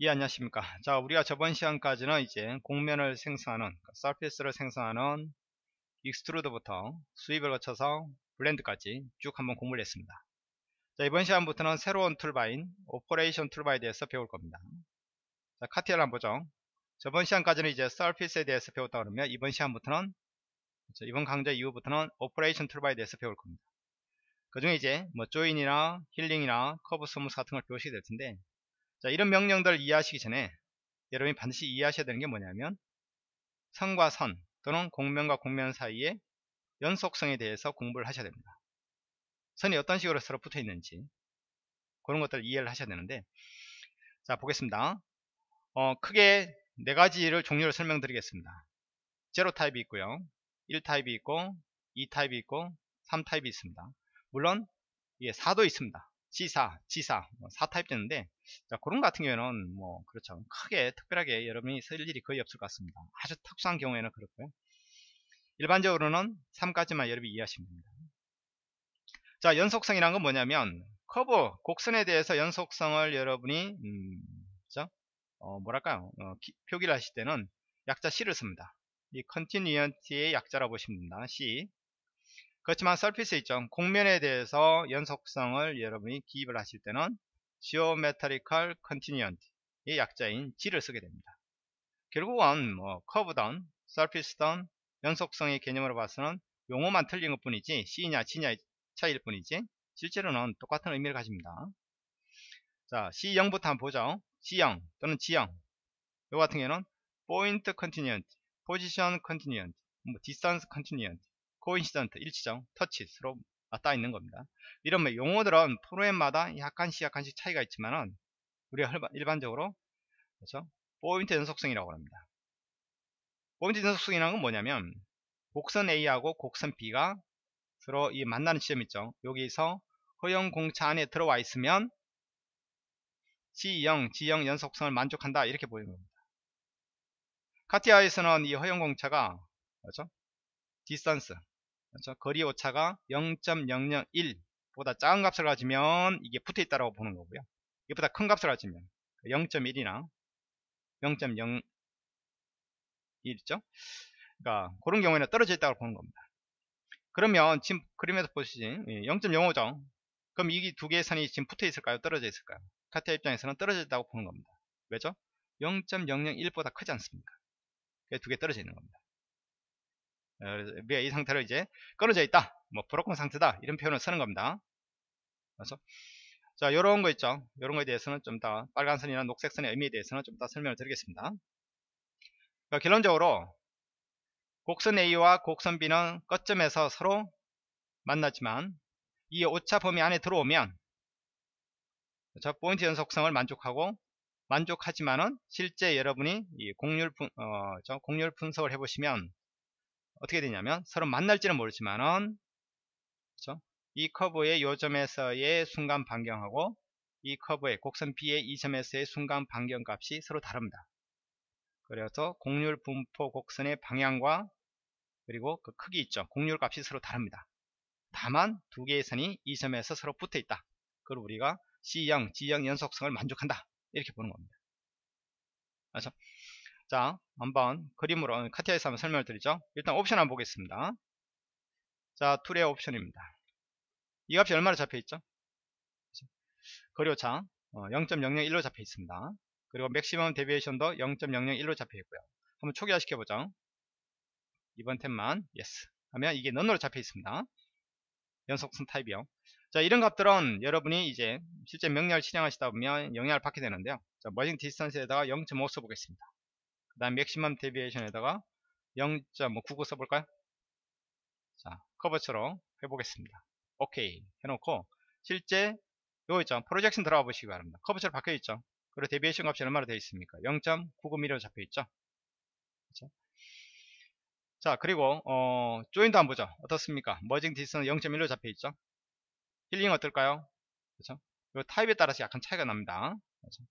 예 안녕하십니까. 자 우리가 저번 시간까지는 이제 곡면을 생성하는 surface를 생성하는 extrude부터 sweep을 거쳐서 blend까지 쭉 한번 공부를 했습니다. 자 이번 시간부터는 새로운 toolbar인 operation toolbar에 대해서 배울 겁니다. 자 CATIA를 한번 보죠. 저번 시간까지는 이제 surface에 대해서 배웠다 그러면 이번 시간부터는 그렇죠, 이번 강좌 이후부터는 operation toolbar에 대해서 배울 겁니다. 그 중에 이제 뭐 join이나 healing이나 curve smooth 같은 걸 배우시게 될 텐데 자, 이런 명령들을 이해하시기 전에 여러분이 반드시 이해하셔야 되는 게 뭐냐면 선과 선 또는 공면과 공면 사이의 연속성에 대해서 공부를 하셔야 됩니다. 선이 어떤 식으로 서로 붙어 있는지 그런 것들을 이해를 하셔야 되는데 자 보겠습니다. 어, 크게 네 가지를 종류를 설명드리겠습니다. 제로 타입이 있고요. 1 타입이 있고 2 타입이 있고 3 타입이 있습니다. 물론 이게 4도 있습니다. G4, G4, 4타입 되는데 자, 그런 같은 경우에는 뭐 그렇죠. 크게 특별하게 여러분이 쓸 일이 거의 없을 것 같습니다. 아주 특수한 경우에는 그렇고요. 일반적으로는 3까지만 여러분이 이해하시면 됩니다. 자, 연속성이란 건 뭐냐면 커브, 곡선에 대해서 연속성을 여러분이 음, 그죠? 어, 뭐랄까요? 어, 기, 표기를 하실 때는 약자 C를 씁니다. 이 continuity의 약자라고 보시면 됩니다. C. 그렇지만 서피스 있죠. 곡면에 대해서 연속성을 여러분이 기입을 하실 때는 geometrical continuity의 약자인 G를 쓰게 됩니다. 결국은 뭐 커브든 서피스든 연속성의 개념으로 봐서는 용어만 틀린 것 뿐이지 C냐 G냐의 차이일 뿐이지 실제로는 똑같은 의미를 가집니다. 자 C0부터 한번 보죠. C0 또는 G0 요 같은 경우는 point continuant, position continuant, 뭐 distance continuant 코인시던트 일치정 터치 서로 맞닿아 있는 겁니다. 이런 용어들은 프로그램마다 약간씩 약간씩 차이가 있지만은 우리가 일반적으로 그렇죠 포인트 연속성이라고 합니다. 포인트 연속성이라는 건 뭐냐면 곡선 A하고 곡선 B가 서로 이 만나는 지점 있죠. 여기서 허용 공차 안에 들어와 있으면 G0, G0 연속성을 만족한다 이렇게 보이는 겁니다. CATIA에서는 이 허용 공차가 그렇죠? distance 그렇죠? 거리 오차가 0.001보다 작은 값을 가지면 이게 붙어 있다고 보는 거고요. 이보다 큰 값을 가지면 0.1이나 0.0 1 있죠? 그러니까 그런 경우에는 떨어져 있다고 보는 겁니다. 그러면 지금 그림에서 보시지 0.05죠. 예, 그럼 이 두 개의 선이 지금 붙어 있을까요? 떨어져 있을까요? 카티아 입장에서는 떨어져 있다고 보는 겁니다. 왜죠? 0.001보다 크지 않습니까? 두 개 떨어져 있는 겁니다. 우리가 이 상태로 이제 끊어져 있다 뭐 브로큰 상태다 이런 표현을 쓰는 겁니다. 그래서 자 요런 거 있죠. 요런 거에 대해서는 좀 더 빨간 선이나 녹색 선의 의미에 대해서는 좀 더 설명을 드리겠습니다. 그러니까 결론적으로 곡선 A와 곡선 B는 끝점에서 서로 만나지만 이 오차 범위 안에 들어오면 저 포인트 연속성을 만족하고 만족하지만은 실제 여러분이 이 공률 분, 어, 저 공률 분석을 해보시면 어떻게 되냐면 서로 만날지는 모르지만은 그렇죠? 이 커브의 요점에서의 순간 반경하고 이 커브의 곡선 B의 이 점에서의 순간 반경 값이 서로 다릅니다. 그래서 곡률 분포 곡선의 방향과 그리고 그 크기 있죠. 곡률 값이 서로 다릅니다. 다만 두 개의 선이 이 점에서 서로 붙어 있다. 그걸 우리가 C0, G0 연속성을 만족한다. 이렇게 보는 겁니다. 그렇죠? 자 한번 그림으로 CATIA에서 한번 설명을 드리죠. 일단 옵션 한번 보겠습니다. 자 tool의 옵션입니다. 이 값이 얼마나 잡혀 있죠? 거리오차 0.001로 어, 잡혀 있습니다. 그리고 maximum deviation도 0.001로 잡혀 있고요. 한번 초기화 시켜보죠. 이번 탭만 yes 하면 이게 none으로 잡혀 있습니다. 연속성 타입이요. 자 이런 값들은 여러분이 이제 실제 명령을 실행하시다 보면 영향을 받게 되는데요. 자 merging distance에다가 0.5 써보겠습니다 그 다음 maximum deviation에다가 0.99 써볼까요? 자, 커버처럼 해보겠습니다. 오케이 해놓고 실제 요 있죠. projection 들어가 보시기 바랍니다. 커브처럼 바뀌어 있죠. 그리고 deviation 값이 얼마나 되어 있습니까? 0.99mm로 잡혀 있죠. 그렇죠? 자, 그리고 어, join도 한번 보죠. 어떻습니까? 머징 디스는 0.1로 잡혀 있죠. 힐링 어떨까요? 그렇죠? 요 타입에 따라서 약간 차이가 납니다. 그렇죠?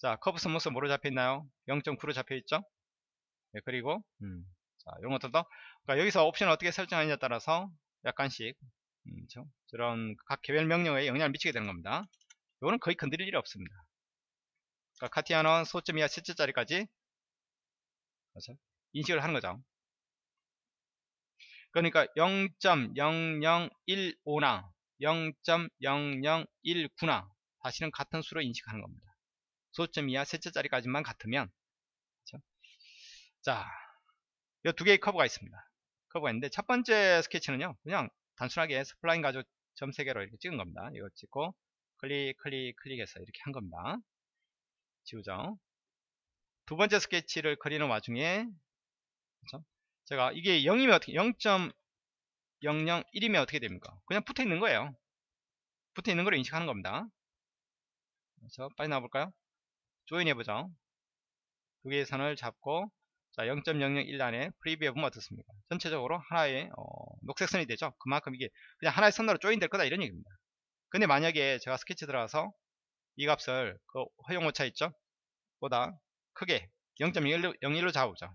자, curve smooth 뭐로 잡혀있나요? 0.9로 잡혀있죠? 네, 그리고, 음, 자, 이런 것들도, 그러니까 여기서 옵션을 어떻게 설정하느냐에 따라서 약간씩, 음, 그렇죠? 저런 각 개별 명령에 영향을 미치게 되는 겁니다. 이거는 거의 건드릴 일이 없습니다. 그러니까 카티아는 소점 이하 셋째짜리까지 그렇죠? 인식을 하는 거죠. 그러니까 0.0015나 0.0019나 다시는 같은 수로 인식하는 겁니다. 소점 이하 셋째짜리까지만 같으면 그렇죠? 자, 이 두 개의 커브가 있습니다. 커브가 있는데 첫 번째 스케치는요. 그냥 단순하게 spline 가지고 점 3개로 이렇게 찍은 겁니다. 이거 찍고 클릭 클릭 클릭해서 이렇게 한 겁니다. 지우죠. 두 번째 스케치를 그리는 와중에 그렇죠? 제가 이게 0이면 어떻게 0.001이면 어떻게 됩니까? 그냥 붙어 있는 거예요. 붙어 있는 걸 인식하는 겁니다. 그래서 빨리 나와볼까요? join 해보죠. 두 개의 선을 잡고 자 0.001 안에 preview 해 보면 어떻습니까? 전체적으로 하나의 어, 녹색 선이 되죠. 그만큼 이게 그냥 하나의 선으로 조인 될 거다 이런 얘기입니다. 근데 만약에 제가 스케치 들어가서 이 값을 그 허용 오차 있죠? 보다 크게 0.01로 잡아보죠.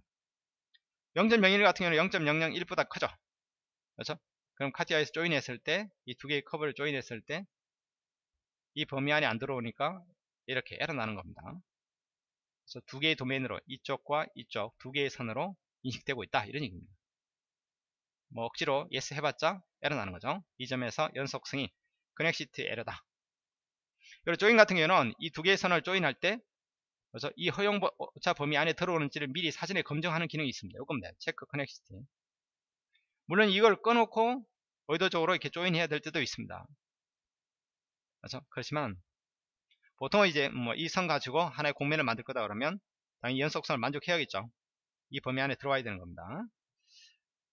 0.01 같은 경우는 0.001보다 크죠. 그렇죠? 그럼 카티아에서 조인했을 때 이 두 개의 커브를 조인했을 때 이 범위 안에 안 들어오니까 이렇게 에러 나는 겁니다. 그래서 두 개의 도메인으로 이쪽과 이쪽 두 개의 선으로 인식되고 있다 이런 얘기입니다. 뭐 억지로 yes 해봤자 에러 나는 거죠. 이 점에서 연속성이 connexity 에러다. 그리고 join 같은 경우는 이 두 개의 선을 join할 때 그래서 이 허용차 범위 안에 들어오는지를 미리 사전에 검증하는 기능이 있습니다. 이겁니다. check connexity. 물론 이걸 꺼놓고 의도적으로 이렇게 join해야 될 때도 있습니다. 그렇죠? 그렇지만 보통은 이제 뭐 이 선 가지고 하나의 곡면을 만들 거다 그러면 당연히 연속성을 만족해야겠죠. 이 범위 안에 들어와야 되는 겁니다.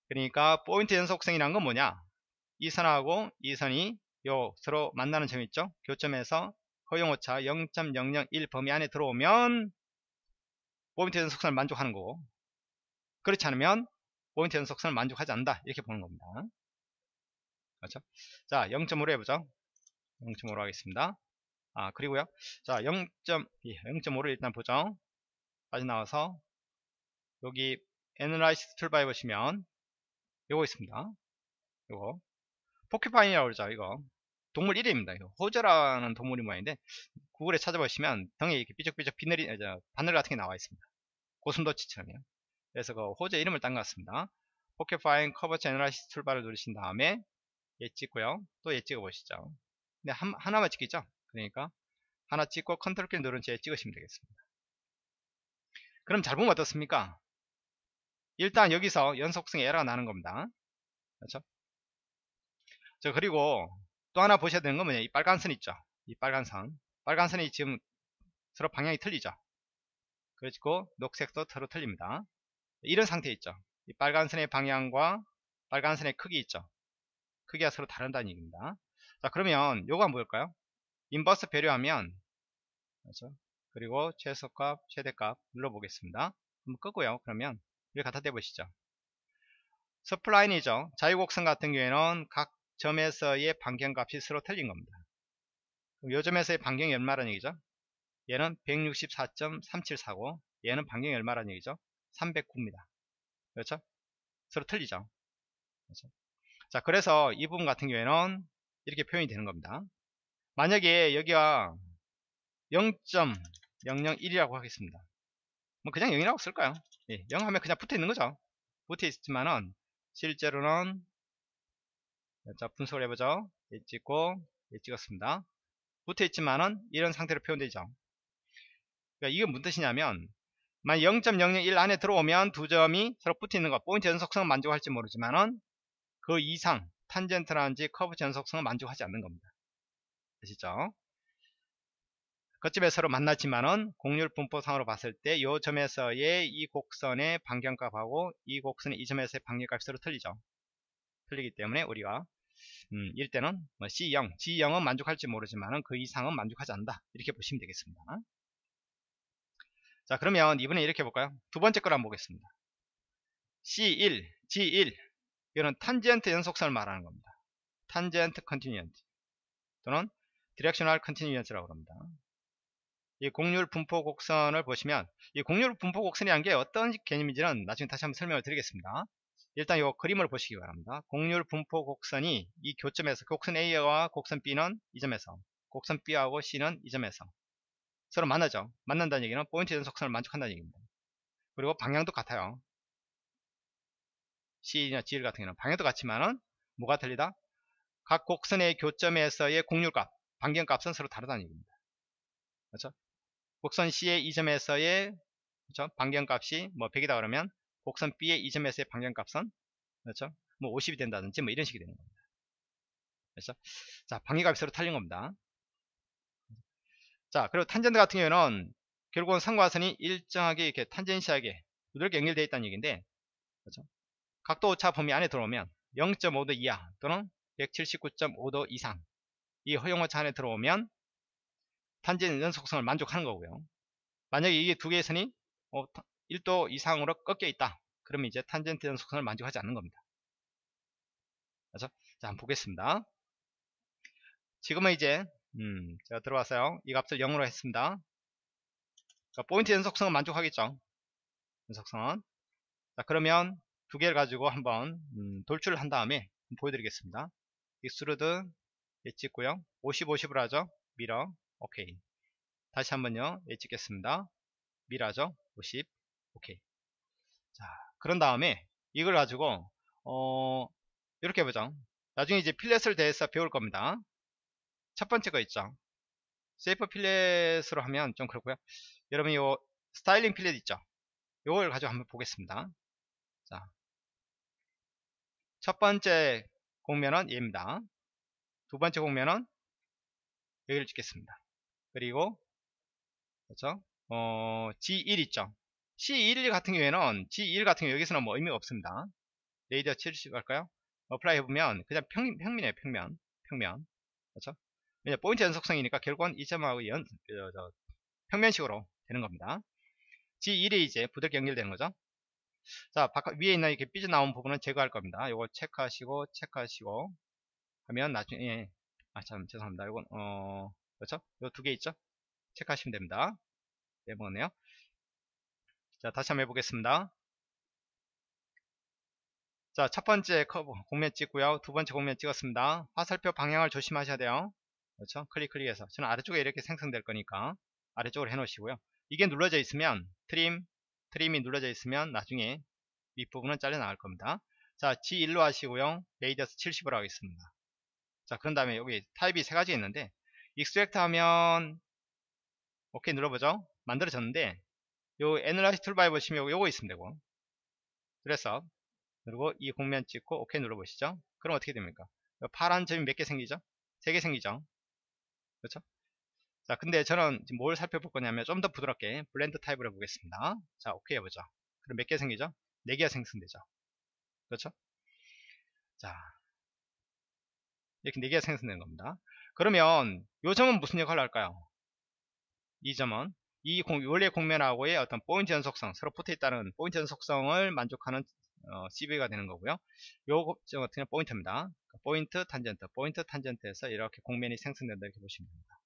그러니까 포인트 연속성이란 건 뭐냐? 이 선하고 이 선이 요 서로 만나는 점 있죠? 교점에서 허용오차 0.001 범위 안에 들어오면 포인트 연속성을 만족하는 거고 그렇지 않으면 포인트 연속성을 만족하지 않는다 이렇게 보는 겁니다. 그렇죠? 자 0.5로 해보죠. 0.5로 하겠습니다. 아 그리고요. 자 0. 0.5를 예, 일단 보죠 빠져나와서 여기 Analyze toolbar에 보시면 요거 있습니다. 요거. porcupine이라고 그러죠 이거. 동물 이름입니다 이거. 호저라는 동물이 모양인데 구글에 찾아보시면 등에 이렇게 삐죽삐죽 비늘이 바늘 같은 게 나와 있습니다. 고슴도치처럼요. 그래서 그 호저 이름을 딴 것 같습니다. porcupine curvature analysis toolbar를 누르신 다음에 얘 찍고요. 또 얘 찍어 보시죠. 근데 한, 하나만 찍겠죠 그러니까 하나 찍고 컨트롤 키 누른 채 찍으시면 되겠습니다. 그럼 잘 보면 어떻습니까? 일단 여기서 연속성에 에러가 나는 겁니다. 그렇죠? 자 그리고 또 하나 보셔야 되는 건 뭐냐? 이 빨간 선 있죠? 이 빨간 선. 빨간 선이 지금 서로 방향이 틀리죠? 그리고 녹색도 서로 틀립니다. 이런 상태 있죠? 이 빨간 선의 방향과 빨간 선의 크기 있죠? 크기가 서로 다른다는 얘기입니다. 자 그러면 요거 한번 볼까요 인버스 배려하면 그렇죠? 그리고 최소값 최대값 눌러보겠습니다. 한번 끄고요. 그러면 이걸 갖다 대보시죠. 서플라인이죠. 자유곡선 같은 경우에는 각 점에서의 반경값이 서로 틀린 겁니다. 그럼 요 점에서의 반경이 얼마라는 얘기죠? 얘는 164.3749 얘는 반경이 얼마라는 얘기죠? 309입니다. 그렇죠? 서로 틀리죠? 그렇죠? 자 그래서 이 부분 같은 경우에는 이렇게 표현이 되는 겁니다 만약에 여기가 0.001이라고 하겠습니다. 뭐 그냥 0이라고 쓸까요? 예, 0 하면 그냥 붙어 있는 거죠. 붙어 있지만은 실제로는 자 분석을 해보죠. 예 찍고 예 찍었습니다. 붙어 있지만은 이런 상태로 표현되죠. 그러니까 이게 무슨 뜻이냐면 만 0.001 안에 들어오면 두 점이 서로 붙어 있는 것 포인트 연속성은 만족할지 모르지만은 그 이상 탄젠트라든지 커브 연속성은 만족하지 않는 겁니다. 아시죠? 그점에 서로 만났지만은 공률 분포상으로 봤을 때 이 점에서의 이 곡선의 반경값하고 이 곡선의 이 점에서의 반경값이 서로 틀리죠. 틀리기 때문에 우리가 음, 이럴 때는 뭐 C0, G0은 만족할지 모르지만은 그 이상은 만족하지 않는다. 이렇게 보시면 되겠습니다. 자 그러면 이번에 이렇게 볼까요? 두 번째 걸 한번 보겠습니다. C1, G1 이거는 탄젠트 연속성을 말하는 겁니다. tangent continuity 또는 directional continuity라고 합니다. 이 곡률 분포 곡선을 보시면 이 곡률 분포 곡선이란 게 어떤 개념인지는 나중에 다시 한번 설명을 드리겠습니다. 일단 이 그림을 보시기 바랍니다. 곡률 분포 곡선이 이 교점에서 곡선 A와 곡선 B는 이 점에서 곡선 B하고 C는 이 점에서 서로 만나죠. 만난다는 얘기는 포인트 연속선을 만족한다는 얘기입니다. 그리고 방향도 같아요. C나 GL 같은 경우는 방향도 같지만은 뭐가 틀리다? 각 곡선의 교점에서의 공률값, 반경값은 서로 다르다는 얘기입니다. 그렇죠? 곡선 C의 이 점에서의 그렇죠? 반경값이 뭐 100이다 그러면 곡선 B의 이 점에서의 반경값은 그렇죠? 뭐 50이 된다든지 뭐 이런 식이 되는 겁니다. 그렇죠? 자, 방위값이 서로 틀린 겁니다. 자, 그리고 탄젠트 같은 경우에는 결국은 상과선이 일정하게 이렇게 탄젠시하게 두들게 연결되어 있다는 얘기인데, 그렇죠? 각도 오차 범위 안에 들어오면 0.5도 이하 또는 179.5도 이상 이 허용오차 안에 들어오면 탄젠 연속성을 만족하는 거고요. 만약에 이게 두 개의 선이 1도 어, 이상으로 꺾여 있다. 그러면 이제 탄젠트 연속성을 만족하지 않는 겁니다. 그렇죠? 자, 한번 보겠습니다. 지금은 이제 음, 제가 들어왔어요. 이 값을 0으로 했습니다. 자, 포인트 연속성은 만족하겠죠. 연속성은. 자, 그러면 두 개를 가지고 한번 음, 돌출을 한 다음에 보여드리겠습니다. extrude 예 찍고요. 50, 50을 하죠. mirror. 오케이. 다시 한번요. 예 찍겠습니다. mirror죠. 50. 오케이. 자, 그런 다음에 이걸 가지고 어, 이렇게 해보죠. 나중에 이제 필렛을 대해서 배울 겁니다. 첫 번째 거 있죠. 세이프 필렛으로 하면 좀 그렇고요. 여러분 요 스타일링 필렛 있죠. 요걸 가지고 한번 보겠습니다. 자, 첫 번째 공면은 얘입니다. 두 번째 공면은 여기를 찍겠습니다. 그리고 그렇죠? 어, G1 있죠. C1 같은 경우에는 G1 같은 경우 여기서는 뭐 의미가 없습니다. radius 70 할까요? apply 해보면 그냥 평, 평면이에요. 평면. 평면. 그렇죠? 왜냐 포인트 연속성이니까 결국은 이 점하고 연, 저, 저, 평면식으로 되는 겁니다. G1이 이제 부드럽게 연결되는 거죠. 자, 바깥, 위에 있는 이렇게 삐져나온 부분은 제거할 겁니다. 요거 체크하시고, 체크하시고, 하면 나중에, 아, 참, 죄송합니다. 요건, 어, 그렇죠? 요두개 있죠? 체크하시면 됩니다. 네, 뭐네요. 자, 다시 한번 해보겠습니다. 자, 첫 번째 커브, 곡면 찍고요. 두 번째 곡면 찍었습니다. 화살표 방향을 조심하셔야 돼요. 그렇죠? 클릭 클릭해서 저는 아래쪽에 이렇게 생성될 거니까 아래쪽으로 해 놓으시고요 이게 눌러져 있으면 trim trim이 눌러져 있으면 나중에 윗부분은 잘려 나갈 겁니다 자 G1로 하시고요 radius 70으로 하겠습니다 자 그런 다음에 여기 타입이 세 가지 있는데 extract 하면 오케이 눌러보죠 만들어졌는데 요 analyze toolbar에 보시면 요거 있으면 되고 그래서 그리고 이 곡면 찍고 오케이 눌러보시죠 그럼 어떻게 됩니까 파란 점이 몇 개 생기죠 3개 생기죠 그렇죠? 자, 근데 저는 지금 뭘 살펴볼 거냐면 좀 더 부드럽게 blend 타입을 해보겠습니다. 자, 오케이 해보죠. 그럼 몇 개 생기죠? 4개가 생성되죠. 그렇죠? 자, 이렇게 4개가 생성되는 겁니다. 그러면 요 점은 무슨 역할을 할까요? 이 점은 이 공, 원래 공면하고의 어떤 포인트 연속성, 서로 붙어 있다는 포인트 연속성을 만족하는 어, CV가 되는 거고요. 요 같은 경우 포인트입니다. 그러니까 포인트, 탄젠트, 포인트, 탄젠트에서 이렇게 공면이 생성된다 이렇게 보시면 됩니다.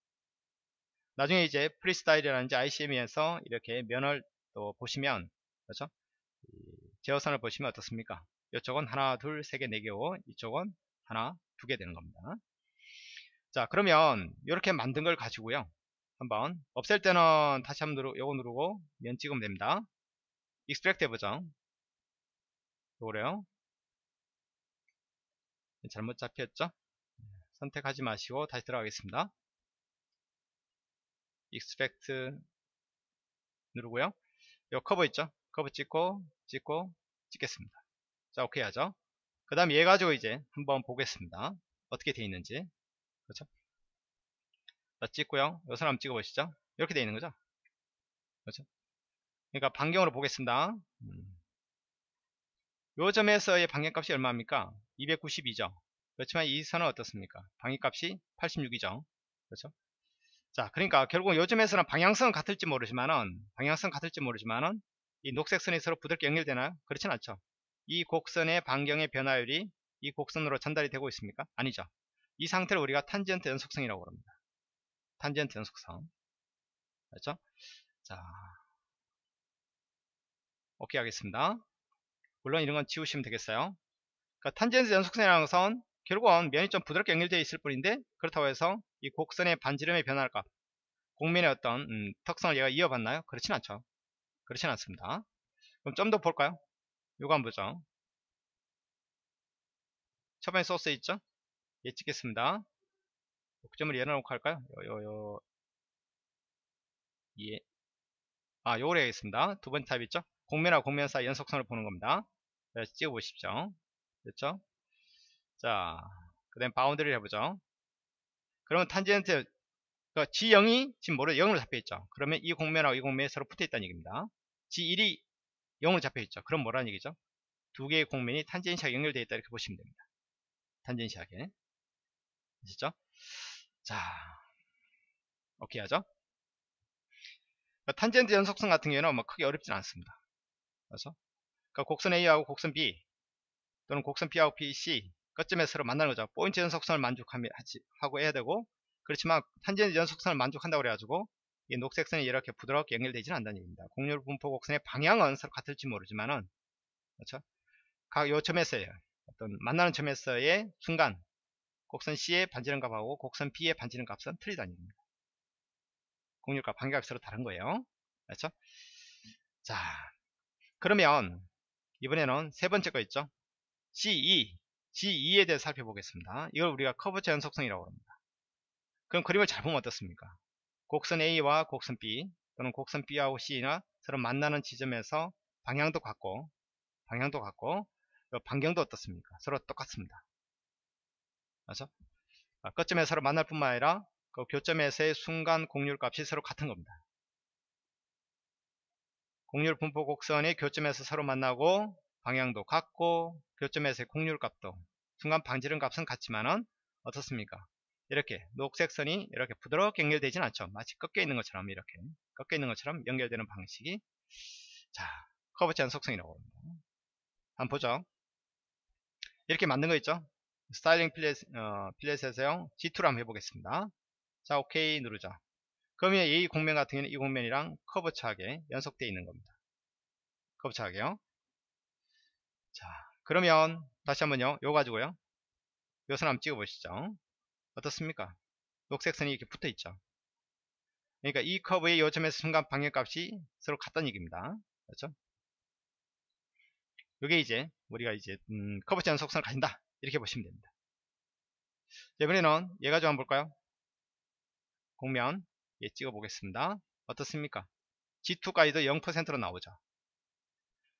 나중에 이제 FreeStyle이라든지 ICM에서 이렇게 면을 또 보시면 그렇죠? 제어선을 보시면 어떻습니까? 이쪽은 하나, 둘, 세 개, 네 개고 이쪽은 하나, 두 개 되는 겁니다. 자 그러면 이렇게 만든 걸 가지고요. 한번 없앨 때는 다시 한번 누르, 요거 누르고 면 찍으면 됩니다. extract 해보죠. 요거래요. 잘못 잡혔죠? 선택하지 마시고 다시 들어가겠습니다. extract 누르고요. 요 커브 있죠? 커브 찍고 찍고 찍겠습니다. 자 오케이 하죠. 그 다음 얘 가지고 이제 한번 보겠습니다. 어떻게 돼 있는지 그렇죠? 자 찍고요. 요 사람 찍어 보시죠. 이렇게 돼 있는 거죠? 그렇죠? 그러니까 반경으로 보겠습니다. 음. 요 점에서의 방향값이 얼마입니까? 292죠. 그렇지만 이 선은 어떻습니까? 방향값이 86이죠. 그렇죠? 자, 그러니까 결국 요 점에서는 방향성은 같을지 모르지만은 방향성 같을지 모르지만은 이 녹색 선이 서로 부드럽게 연결되나요? 그렇진 않죠. 이 곡선의 반경의 변화율이 이 곡선으로 전달이 되고 있습니까? 아니죠. 이 상태를 우리가 탄젠트 연속성이라고 합니다. 탄젠트 연속성. 그렇죠? 자, 오케이 하겠습니다. 물론 이런 건 지우시면 되겠어요. 그러니까 탄젠트 연속선이라는 것은 결국은 면이 좀 부드럽게 연결되어 있을 뿐인데 그렇다고 해서 이 곡선의 반지름의 변화값 공면의 어떤 음, 특성을 얘가 이어받나요? 그렇진 않죠. 그렇진 않습니다. 그럼 좀 더 볼까요? 요거 한번 보죠. 첫 번째 소스 있죠? 예 찍겠습니다. 목점을 열어놓고 할까요? 요, 요, 요. 예. 아, 요걸 해야겠습니다. 두 번째 타입 있죠? 곡면하고 곡면 사이 연속선을 보는 겁니다. 그래서 찍어보십시오. 됐죠? 자, 그 다음 boundary를 해보죠. 그러면 탄젠트, 그 G0이 지금 뭐로 0으로 잡혀있죠. 그러면 이 곡면하고 이 곡면이 서로 붙어있다는 얘기입니다. G1이 0으로 잡혀있죠. 그럼 뭐라는 얘기죠? 두 개의 곡면이 tangency하게 연결되어 있다 이렇게 보시면 됩니다. 탄젠시하게. 아시죠? 자, 오케이 하죠? 탄젠트 연속성 같은 경우는 뭐 크게 어렵진 않습니다. 그래서 그러니까 곡선 A하고 곡선 B 또는 곡선 B하고 BC 끝점에 서로 만나는 거죠. 포인트 연속성을 만족하고 해야 되고 그렇지만 탄젠트 연속성을 만족한다고 그래가지고 이 녹색선이 이렇게 부드럽게 연결되지는 않다는 얘기입니다. 공률 분포 곡선의 방향은 서로 같을지 모르지만은 그렇죠? 각 요 점에서의 어떤 만나는 점에서의 순간 곡선 C의 반지름 값하고 곡선 B의 반지름 값은 틀리다는 얘기입니다. 공률값 반격이 서로 다른 거예요. 그렇죠? 자, 그러면 이번에는 세 번째 거 있죠? G2, G2에 대해 서 살펴보겠습니다. 이걸 우리가 커브 제연속성이라고 합니다. 그럼 그림을 잘 보면 어떻습니까? 곡선 A와 곡선 B 또는 곡선 B하고 C나 서로 만나는 지점에서 방향도 같고 방향도 같고 반경도 어떻습니까? 서로 똑같습니다. 그래서 끝점에 서로 만날 뿐만 아니라 그 교점에서의 순간 공률 값이 서로 같은 겁니다. 공률 분포 곡선이 교점에서 서로 만나고 방향도 같고 교점에서의 공률 값도 순간 방지름 값은 같지만은 어떻습니까? 이렇게 녹색 선이 이렇게 부드럽게 연결되진 않죠. 마치 꺾여 있는 것처럼 이렇게 꺾여 있는 것처럼 연결되는 방식이 자 curvature한 속성이라고 합니다. 한번 보죠. 이렇게 만든 거 있죠. styling fillet, 어, fillet에서요. G2로 한번 해보겠습니다. 자 오케이 누르죠 그러면 A 곡면 같은 경우는 이 곡면이랑 curvature하게 연속되어 있는 겁니다 커브 차하게요 자 그러면 다시 한번요 요 가지고요 요선 한번 찍어 보시죠 어떻습니까? 녹색선이 이렇게 붙어 있죠. 그러니까 이 커브의 요점에서 순간 방향값이 서로 같다는 얘기입니다. 그렇죠? 요게 이제 우리가 이제 음, 커브 제 연속선을 가진다. 이렇게 보시면 됩니다. 이번에는 얘 가지고 한번 볼까요? 공면 예, 찍어 보겠습니다. 어떻습니까? G2까지도 0%로 나오죠.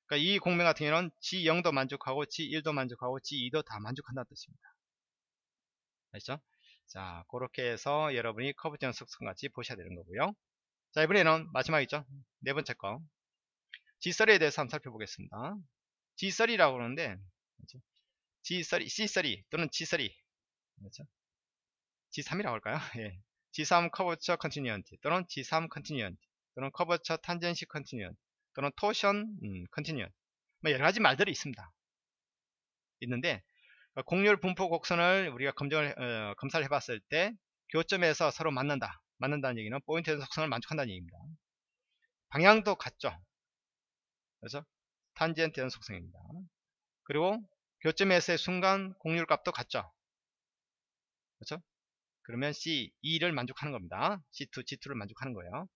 그러니까 이 곡면 같은 경우는 G0도 만족하고 G1도 만족하고 G2도 다 만족한다는 뜻입니다. 아시죠 자 그렇게 해서 여러분이 curvature 연속성 같이 보셔야 되는 거고요 자 이번에는 마지막이죠 네 번째 거 G3에 대해서 한번 살펴보겠습니다 G3라고 그러는데 그렇죠? G3, C3 또는 G3 그렇죠? G3이라고 할까요? 예. G3 curvature continuity 또는 G3 continuity 또는 curvature tangency continuity 또는 torsion 음, continuity 뭐 여러 가지 말들이 있습니다 있는데 어, 곡률 분포 곡선을 우리가 검정을 어, 검사를 해봤을 때 교점에서 서로 만난다 만난다는 얘기는 포인트 연속성을 만족한다는 얘기입니다 방향도 같죠 그래서 탄젠트 연속성입니다 그리고 교점에서의 순간 곡률 값도 같죠 그렇죠 그러면 C2를 만족하는 겁니다. C2, G2를 만족하는 거예요.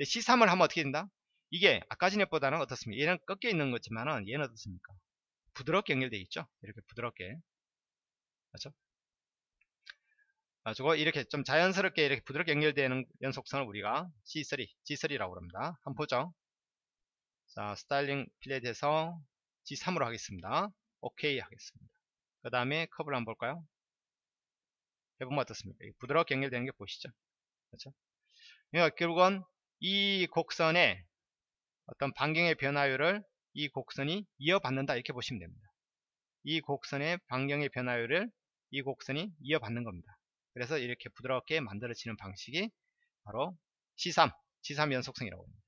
C3을 하면 어떻게 된다? 이게 아까 전에보다는 어떻습니까? 얘는 꺾여 있는 거지만은 얘는 어떻습니까? 부드럽게 연결되어 있죠. 이렇게 부드럽게. 그렇죠? 가지고 이렇게 좀 자연스럽게 이렇게 부드럽게 연결되는 연속성을 우리가 C3, G3라고 합니다. 한번 보죠. 자, 스타일링 필렛에서 G3으로 하겠습니다. 오케이 하겠습니다. 그 다음에 커브를 한번 볼까요? 해보면 어떻습니까? 부드럽게 연결되는 게 보시죠. 그렇죠? 그러니까 결국은 이 곡선의 어떤 반경의 변화율을 이 곡선이 이어받는다 이렇게 보시면 됩니다. 이 곡선의 반경의 변화율을 이 곡선이 이어받는 겁니다. 그래서 이렇게 부드럽게 만들어지는 방식이 바로 C3, C3 연속성이라고 합니다.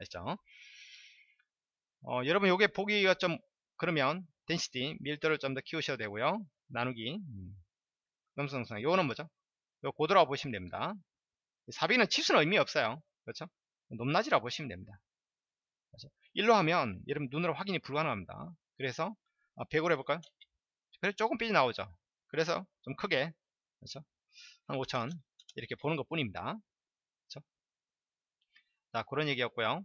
아시죠? 어, 여러분 요게 보기가 좀 그러면 덴시티 밀도를 좀 더 키우셔도 되고요. 나누기 음. 넘성성 요거는 뭐죠? 요 고도라고 보시면 됩니다. 사비는 치수는 의미 없어요. 그렇죠? 높낮이라고 보시면 됩니다. 그렇죠? 1로 하면 여러분 눈으로 확인이 불가능합니다. 그래서 100으로 아, 해볼까요? 그래서 조금 삐져 나오죠. 그래서 좀 크게 그렇죠? 한 5천 이렇게 보는 것 뿐입니다. 자 그런 얘기였고요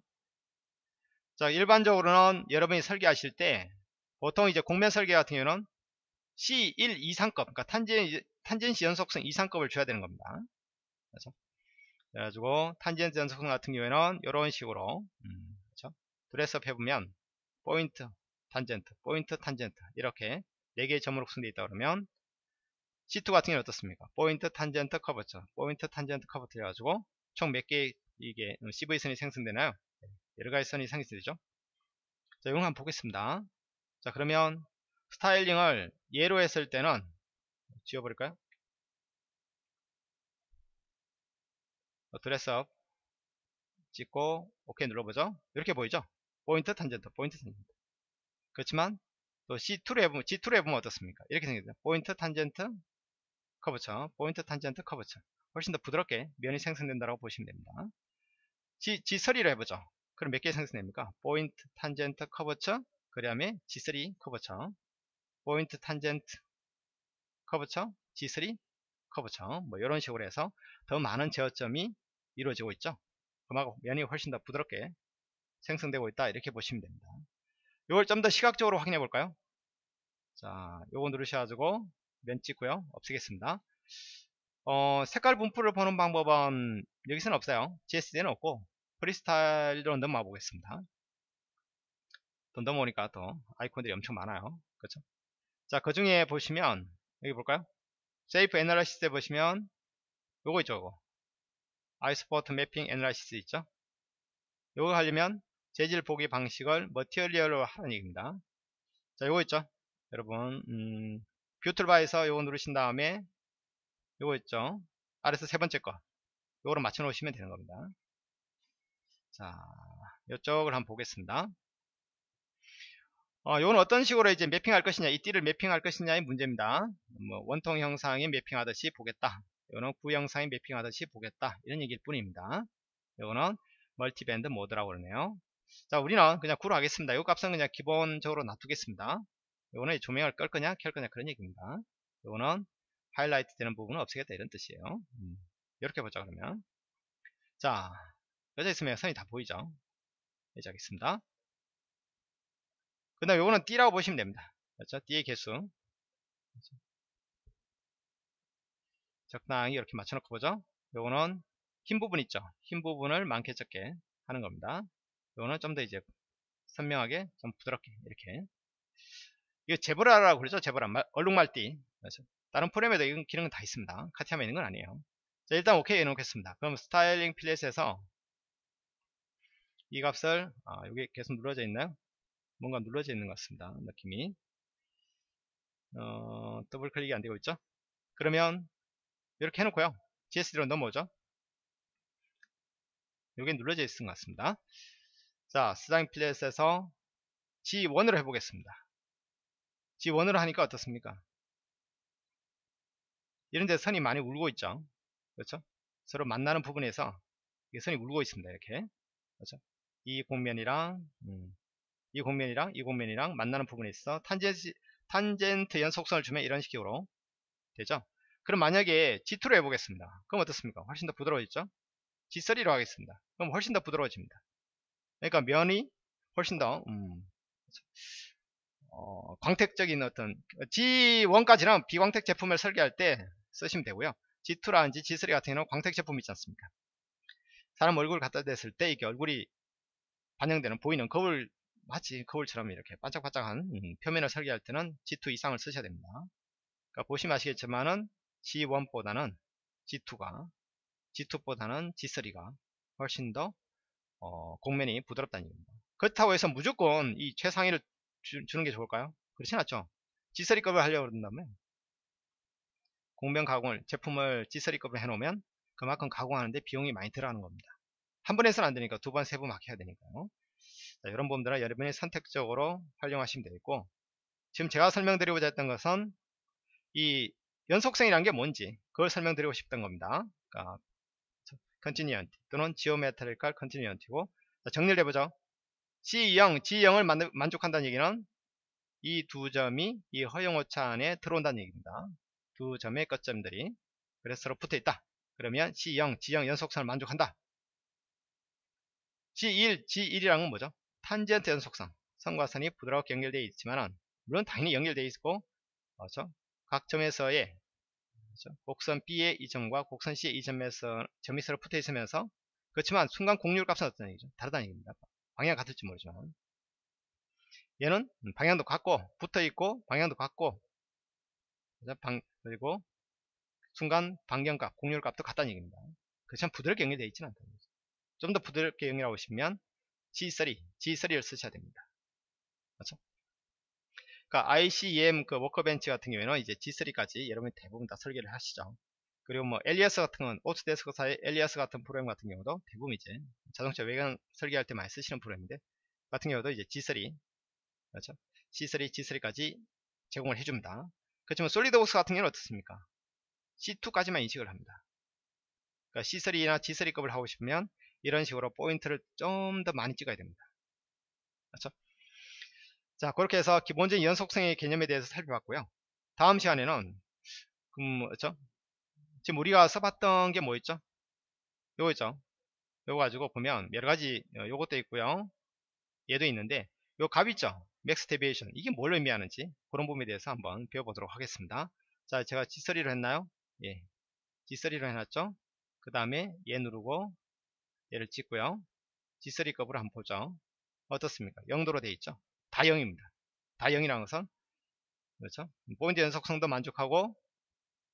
자 일반적으로는 여러분이 설계하실 때 보통 이제 곡면 설계 같은 경우는 C1 이상급 그러니까 탄젠, tangency 연속성 이상급을 줘야 되는 겁니다 그렇죠? 그래가지고 탄젠트 연속성 같은 경우에는 이런 식으로 음, 그렇죠? dress up 해보면 포인트 탄젠트 포인트 탄젠트 이렇게 4개의 점으로 구성되어 있다 그러면 C2 같은 경우는 어떻습니까? 포인트 탄젠트 curvature 포인트 탄젠트 curvature 해가지고 총 몇개 이게 CV선이 생성되나요? 여러 가지 선이 생성되죠. 자 이거 한번 보겠습니다. 자 그러면 styling을 예로 했을 때는 지워버릴까요? 어, dress up 찍고 OK 눌러보죠. 이렇게 보이죠? 포인트 탄젠트 포인트 탄젠트 그렇지만 또 C2로 해보면 G2로 해보면 어떻습니까? 이렇게 생겼죠. 포인트 탄젠트 curvature. 포인트 탄젠트 curvature. 훨씬 더 부드럽게 면이 생성된다고 보시면 됩니다. G, G3로 해보죠. 그럼 몇 개 생성됩니까? 포인트 탄젠트 curvature. 그 다음에 G3 curvature. 포인트 탄젠트 curvature. G3 curvature. 뭐 이런 식으로 해서 더 많은 제어점이 이루어지고 있죠. 그만큼 면이 훨씬 더 부드럽게 생성되고 있다. 이렇게 보시면 됩니다 이걸 좀 더 시각적으로 확인해 볼까요? 자 요거 누르셔가지고 면 찍고요. 없애겠습니다. 어, 색깔 분포를 보는 방법은 여기서는 없어요. GSD는 없고 프리스타일로 넘어가 보겠습니다. 또 넘어오니까 또 아이콘들이 엄청 많아요. 그렇죠? 자 그 중에 보시면 여기 볼까요? 세이프 애널라시스에 보시면 요거 있죠 요거. 아이스포트 매핑 애널라시스 있죠? 요거 하려면 재질 보기 방식을 material로 하는 얘기입니다. 자 요거 있죠? 여러분 음, view toolbar에서 요거 누르신 다음에 요거 있죠? 아래서 세 번째 거. 요거로 맞춰 놓으시면 되는 겁니다. 자 이쪽을 한번 보겠습니다. 어, 요건 어떤 식으로 이제 매핑할 것이냐 이 띠를 매핑할 것이냐의 문제입니다. 뭐 원통 형상에 매핑하듯이 보겠다. 요거는 구형상에 매핑하듯이 보겠다. 이런 얘기일 뿐입니다. 요거는 멀티밴드 모드라고 그러네요 자 우리는 그냥 구로 하겠습니다. 요 값은 그냥 기본적으로 놔두겠습니다. 요거는 조명을 끌 거냐 켤 거냐 그런 얘기입니다. 요거는 하이라이트 되는 부분은 없애겠다 이런 뜻이에요. 음, 이렇게 보자 그러면. 자 여자 있으면 선이 다 보이죠? 이제 하겠습니다. 그 다음 요거는 띠라고 보시면 됩니다. 그렇죠? 띠의 개수. 그렇죠? 적당히 이렇게 맞춰놓고 보죠? 요거는 흰 부분 있죠? 흰 부분을 많게 적게 하는 겁니다 요거는 좀 더 이제 선명하게 좀 부드럽게 이렇게. 이거 제브라라고 그러죠? 제브라. 얼룩말띠. 그렇죠? 다른 프로그램에도 이런 기능은 다 있습니다. 카티아만 있는 건 아니에요. 자 일단 오케이 해놓겠습니다. 그럼 스타일링 필렛에서 이 값을 아, 여기 계속 눌러져 있나요 뭔가 눌러져 있는 것 같습니다. 느낌이. 어, 더블 클릭이 안 되고 있죠? 그러면 이렇게 해놓고요. GSD로 넘어오죠? 여기 눌러져 있는 것 같습니다 자 스타일링 필렛에서 G1으로 해보겠습니다. G1으로 하니까 어떻습니까? 이런 데 선이 많이 울고 있죠. 그렇죠? 서로 만나는 부분에서 선이 울고 있습니다 이렇게. 그렇죠? 이 공면이랑 음, 이 공면이랑 이 공면이랑 만나는 부분에 있어 탄젠트, 탄젠트 연속선을 주면 이런 식으로 되죠? 그럼 만약에 G2로 해보겠습니다. 그럼 어떻습니까? 훨씬 더 부드러워졌죠? G3로 하겠습니다. 그럼 훨씬 더 부드러워집니다 그러니까 면이 훨씬 더 음, 어, 광택적인 어떤 G1까지는 비광택 제품을 설계할 때 쓰시면 되고요. G2라든지 G3 같은 경우는 광택 제품 있지 않습니까? 사람 얼굴 갖다 댔을 때 이게 얼굴이 반영되는 보이는 거울 마치 거울처럼 이렇게 반짝반짝한 음, 표면을 설계할 때는 G2 이상을 쓰셔야 됩니다. 그러니까 보시면 아시겠지만은 G1보다는 G2가 G2보다는 G3가 훨씬 더 어, 공면이 부드럽다는 얘기입니다. 그렇다고 해서 무조건 이 최상위를 주, 는게 좋을까요? 그렇진 않죠. G3급을 하려고 그런다면 곡면 가공을 제품을 G3급으로 해놓으면 그만큼 가공하는데 비용이 많이 들어가는 겁니다. 한번 해서는 안 되니까 두 번, 세 번 막 해야 되니까요. 자, 이런 부분들은 여러분이 선택적으로 활용하시면 되겠고 지금 제가 설명드리고자 했던 것은 이 연속성이라는 게 뭔지 그걸 설명드리고 싶던 겁니다. 그러니까 continuity 또는 geometrical continuity고 정리를 해보죠. C0, G0을 만, 만족한다는 얘기는 이 두 점이 이 허용오차 안에 들어온다는 얘기입니다. 두 점의 끝점들이 그래서 서로 붙어 있다. 그러면 C0, G0 연속선을 만족한다. G1, G1이랑은 뭐죠? 탄젠트 연속성. 선과 선이 부드럽게 연결되어 있지만은 물론 당연히 연결되어 있고 그렇죠? 각 점에서의 그렇죠? 곡선 B의 이 점과 곡선 C의 이 점에서 점이 서로 붙어 있으면서 그렇지만 순간 공률 값은 어떤 얘기죠? 다르다는 얘기입니다. 방향 같을지 모르지만 얘는 방향도 같고 붙어 있고 방향도 같고 방, 그리고 순간 반경값, 곡률값도 같다는 얘기입니다. 그렇지만 부드럽게 연결되어 있지는 않다는 거죠. 좀 더 부드럽게 연결하고 싶으면 G3, G3를 쓰셔야 됩니다. 그렇죠? 그러니까 ICEM 그 workbench 같은 경우에는 이제 G3까지 여러분이 대부분 다 설계를 하시죠. 그리고 뭐 Alias 같은 건 Autodesk사의 Alias 같은 프로그램 같은 경우도 대부분 이제 자동차 외관 설계할 때 많이 쓰시는 프로그램인데 같은 경우도 이제 G3 그렇죠? C3, G3까지 제공을 해줍니다. 그렇지만 솔리드웍스 같은 경우는 어떻습니까? C2까지만 인식을 합니다. 그러니까 C3나 G3급을 하고 싶으면 이런 식으로 포인트를 좀 더 많이 찍어야 됩니다. 그렇죠? 자 그렇게 해서 기본적인 연속성의 개념에 대해서 살펴봤고요. 다음 시간에는 음, 뭐죠? 지금 우리가 써봤던 게뭐 있죠? 요거 있죠? 요거 가지고 보면 여러가지 어, 요것도 있고요. 얘도 있는데 요 값 있죠? max deviation 이게 뭘 의미하는지 그런 부분에 대해서 한번 배워보도록 하겠습니다. 자 제가 G3로 했나요? 예, G3로 해놨죠? 그 다음에 얘 누르고 얘를 찍고요. G3급으로 한번 보죠. 어떻습니까? 0도로 되어 있죠? 다 0입니다. 다 0이라는 것은 그렇죠? 포인트 연속성도 만족하고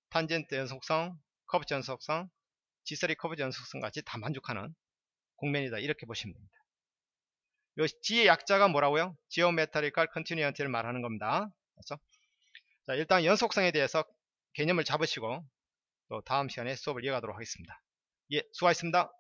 탄젠트 연속성, 커브 연속성, G3 커브 연속성 같이 다 만족하는 곡면이다. 이렇게 보시면 됩니다. 요 G의 약자가 뭐라고요? Geometrical Continuity를 말하는 겁니다. 그렇죠? 자, 일단 연속성에 대해서 개념을 잡으시고 또 다음 시간에 수업을 이어가도록 하겠습니다. 예, 수고하셨습니다.